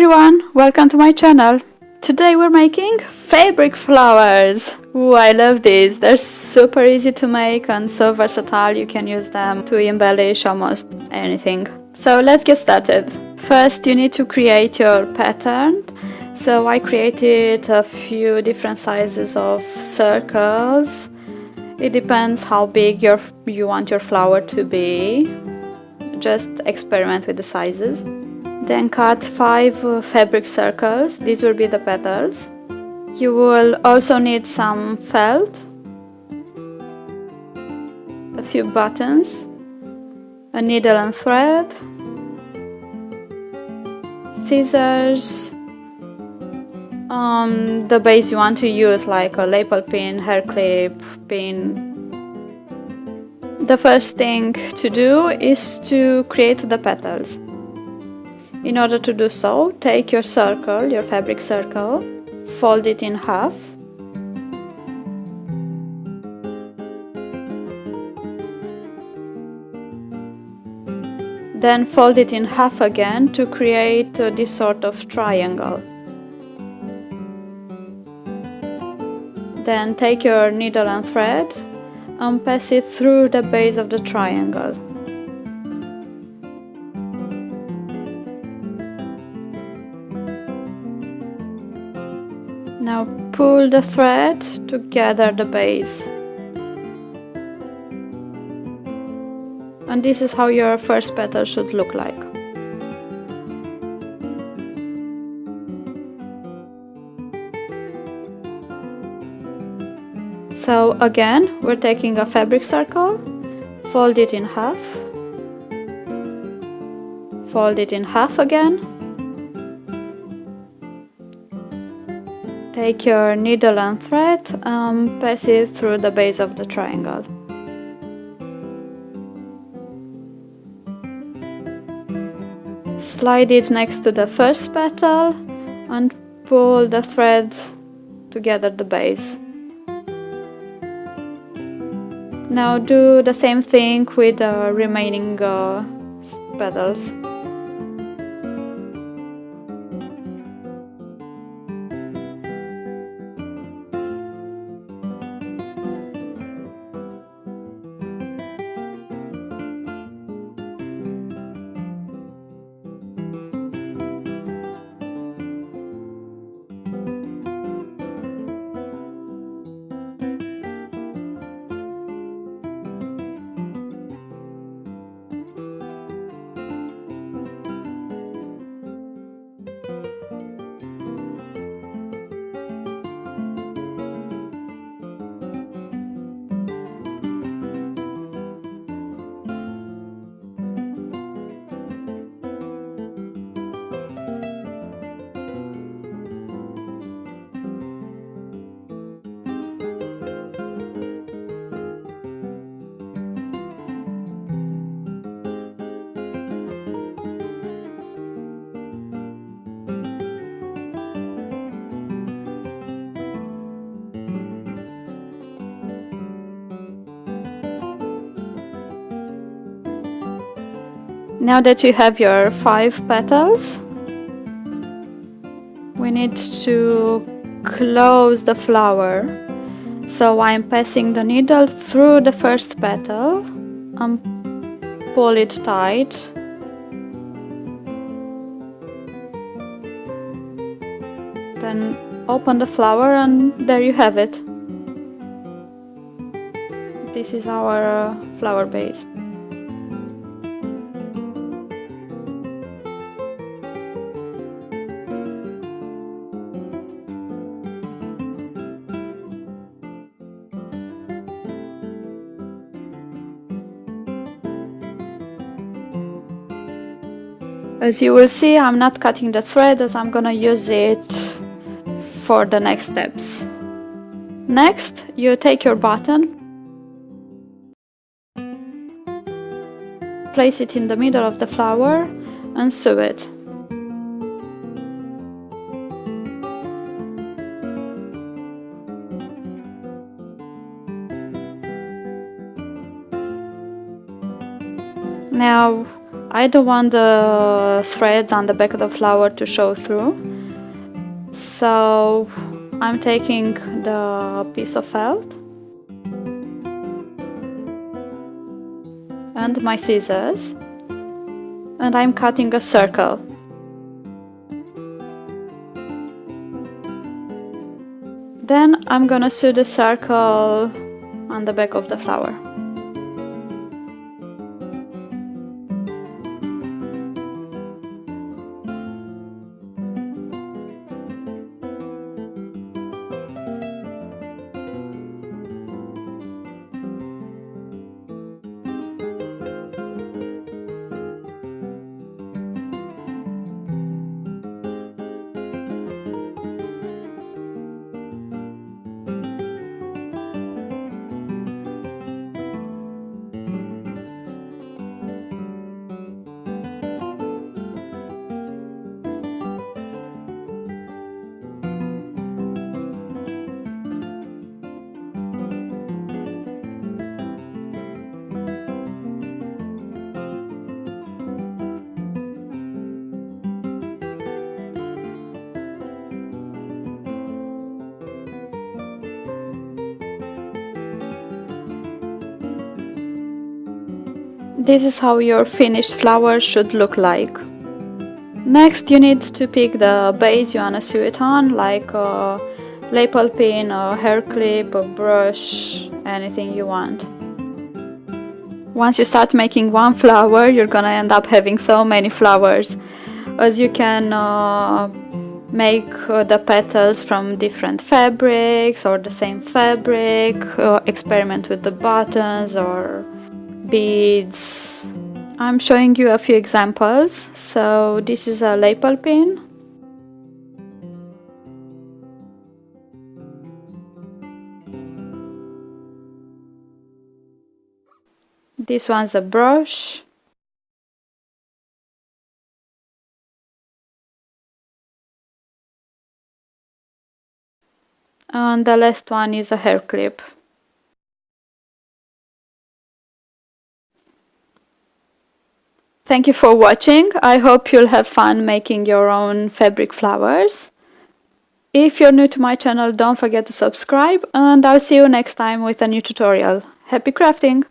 everyone, welcome to my channel. Today we're making fabric flowers. Ooh, I love these. They're super easy to make and so versatile. You can use them to embellish almost anything. So let's get started. First you need to create your pattern. So I created a few different sizes of circles. It depends how big your, you want your flower to be. Just experiment with the sizes. Then cut 5 uh, fabric circles, these will be the petals. You will also need some felt, a few buttons, a needle and thread, scissors, um, the base you want to use like a lapel pin, hair clip, pin. The first thing to do is to create the petals. In order to do so, take your circle, your fabric circle, fold it in half then fold it in half again to create uh, this sort of triangle. Then take your needle and thread and pass it through the base of the triangle. Now pull the thread to gather the base. And this is how your first petal should look like. So again, we're taking a fabric circle, fold it in half, fold it in half again, Take your needle and thread and pass it through the base of the triangle. Slide it next to the first petal and pull the thread together the base. Now do the same thing with the remaining uh, petals. Now that you have your five petals, we need to close the flower. So I'm passing the needle through the first petal and pull it tight. Then open the flower and there you have it. This is our flower base. As you will see, I'm not cutting the thread as I'm gonna use it for the next steps. Next, you take your button, place it in the middle of the flower and sew it. Now I don't want the threads on the back of the flower to show through. So I'm taking the piece of felt and my scissors and I'm cutting a circle. Then I'm gonna sew the circle on the back of the flower This is how your finished flower should look like. Next you need to pick the base you wanna sew it on, like a lapel pin, a hair clip, a brush, anything you want. Once you start making one flower, you're gonna end up having so many flowers, as you can uh, make uh, the petals from different fabrics or the same fabric, uh, experiment with the buttons or beads. I'm showing you a few examples. So this is a lapel pin. This one's a brush. And the last one is a hair clip Thank you for watching. I hope you'll have fun making your own fabric flowers. If you're new to my channel, don't forget to subscribe and I'll see you next time with a new tutorial. Happy crafting!